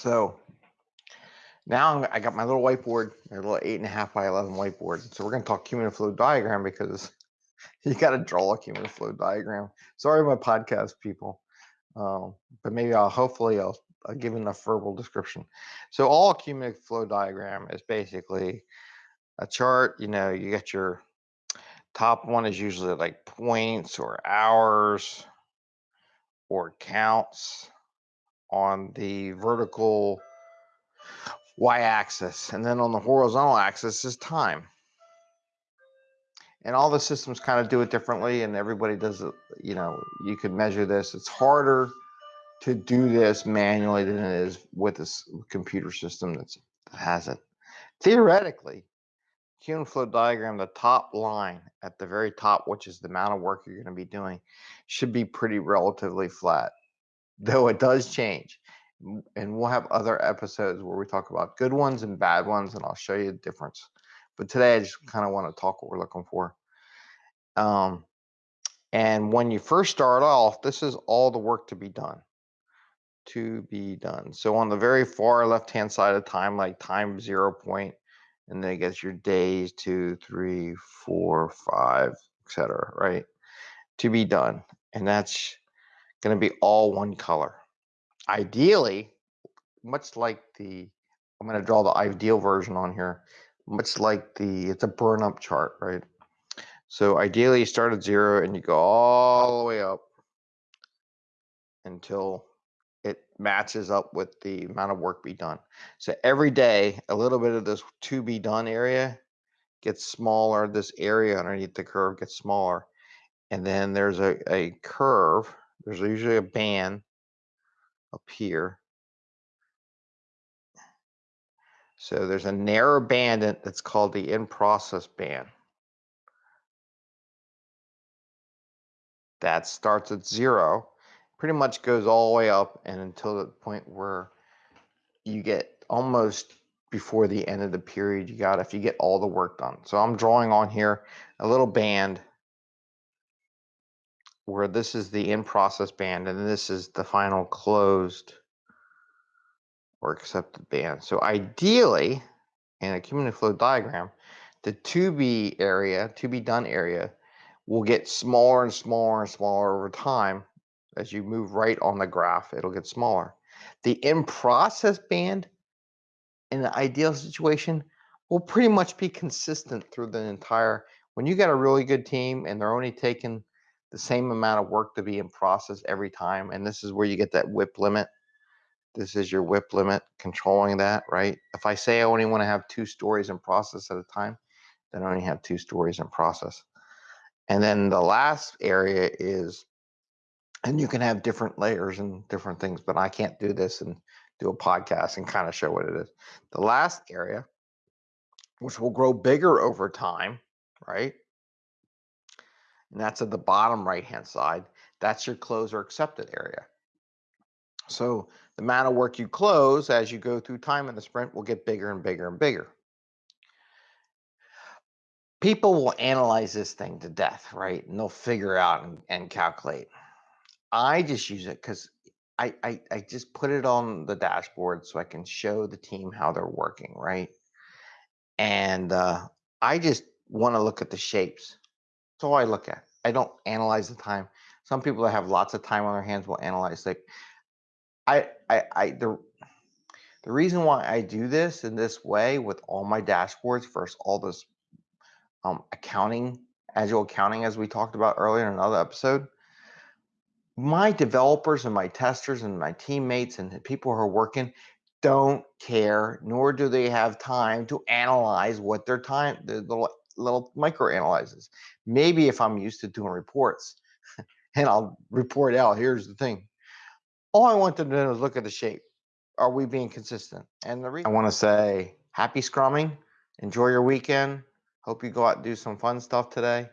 So now I'm- got my little whiteboard, my little eight and a half by 11 whiteboard. So we're going to talk cumulative flow diagram because you got to draw a cumulative flow diagram. Sorry, my podcast people. Um, but maybe I'll hopefully I'll, I'll give enough verbal description. So all cumulative flow diagram is basically a chart. You know, you get your top one is usually like points or hours or counts on the vertical y-axis and then on the horizontal axis is time. And all the systems kind of do it differently and everybody does it you know you could measure this. It's harder to do this manually than it is with this computer system that's, that has it. Theoretically cumulative flow diagram the top line at the very top which is the amount of work you're going to be doing should be pretty relatively flat though it does change and we'll have other episodes where we talk about good ones and bad ones, and I'll show you the difference. But today, I just kind of want to talk what we're looking for. Um, and when you first start off, this is all the work to be done. To be done. So on the very far left-hand side of time, like time zero point, and then it gets your days, two, three, four, five, etc. Right? To be done, and that's going to be all one color ideally, much like the, I'm going to draw the ideal version on here, much like the, it's a burn up chart, right? So ideally you start at zero and you go all the way up until it matches up with the amount of work be done. So every day, a little bit of this to be done area gets smaller. This area underneath the curve gets smaller. And then there's a, a curve. There's usually a band up here. So there's a narrow band that's called the in-process band. That starts at zero, pretty much goes all the way up and until the point where you get almost before the end of the period you got if you get all the work done. So I'm drawing on here a little band where this is the in-process band and this is the final closed or accepted band. So ideally, in a cumulative flow diagram, the to be area, to be done area, will get smaller and smaller and smaller over time. As you move right on the graph, it'll get smaller. The in process band, in the ideal situation, will pretty much be consistent through the entire. When you got a really good team and they're only taking the same amount of work to be in process every time. And this is where you get that WIP limit. This is your WIP limit, controlling that, right? If I say I only want to have two stories in process at a time, then I only have two stories in process. And then the last area is, and you can have different layers and different things, but I can't do this and do a podcast and kind of show what it is. The last area, which will grow bigger over time, right? And that's at the bottom right hand side. That's your close or accepted area. So the amount of work you close as you go through time in the sprint will get bigger and bigger and bigger. People will analyze this thing to death, right? And they'll figure out and, and calculate. I just use it because I, I, I just put it on the dashboard so I can show the team how they're working, right? And uh, I just want to look at the shapes. All I look at. I don't analyze the time. Some people that have lots of time on their hands will analyze. Like I, I, I the the reason why I do this in this way with all my dashboards versus all this um, accounting, agile accounting, as we talked about earlier in another episode, my developers and my testers and my teammates and the people who are working don't care, nor do they have time to analyze what their time, the little little micro analyzes. Maybe if I'm used to doing reports and I'll report out, here's the thing. All I want them to do is look at the shape. Are we being consistent? And the reason I want to say happy scrumming. Enjoy your weekend. Hope you go out and do some fun stuff today.